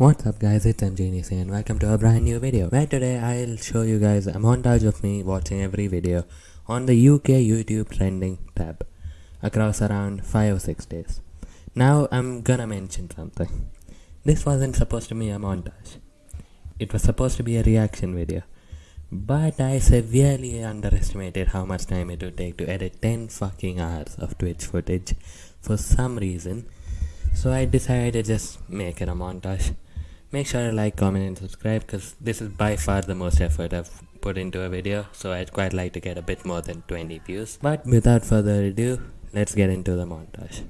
What's up guys, it's MGenius and welcome to a brand new video where today I'll show you guys a montage of me watching every video on the UK YouTube trending tab across around 5 or 6 days. Now I'm gonna mention something. This wasn't supposed to be a montage. It was supposed to be a reaction video. But I severely underestimated how much time it would take to edit 10 fucking hours of Twitch footage for some reason. So I decided to just make it a montage make sure to like comment and subscribe because this is by far the most effort I've put into a video so I'd quite like to get a bit more than 20 views but without further ado let's get into the montage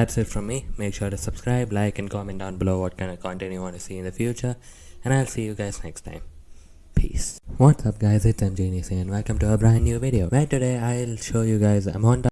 That's it from me. Make sure to subscribe, like, and comment down below what kind of content you want to see in the future. And I'll see you guys next time. Peace. What's up guys, it's MJ and welcome to a brand new video where today I'll show you guys a montage